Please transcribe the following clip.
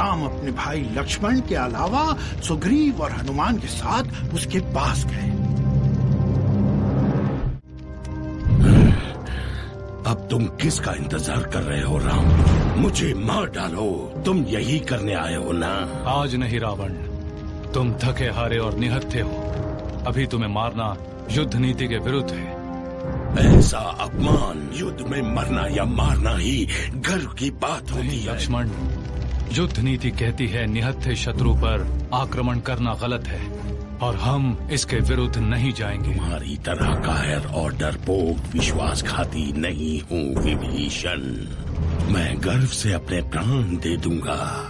राम अपने भाई लक्ष्मण के अलावा सुग्रीव और हनुमान के साथ उसके पास गए। अब तुम किसका इंतज़ार कर रहे हो राम? मुझे मार डालो। तुम यही करने आए हो ना? आज नहीं रावण। तुम थके हारे और निहत्थे हो। अभी तुम्हें मारना युद्ध नीति के विरुद्ध है। ऐसा अपमान युद्ध में मरना या मारना ही गर्व की बात होती नहीं है। लक्ष्मण युद्ध नीति कहती है, निहत्थे शत्रु पर आक्रमण करना गलत है, और हम इसके विरुद्ध नहीं जाएँगे। तुम्हारी तरह कायर और डरपोक विश्वासघाती नहीं हूँ, विभीषण। मैं गर्व से अपने प्राण दे दूँगा।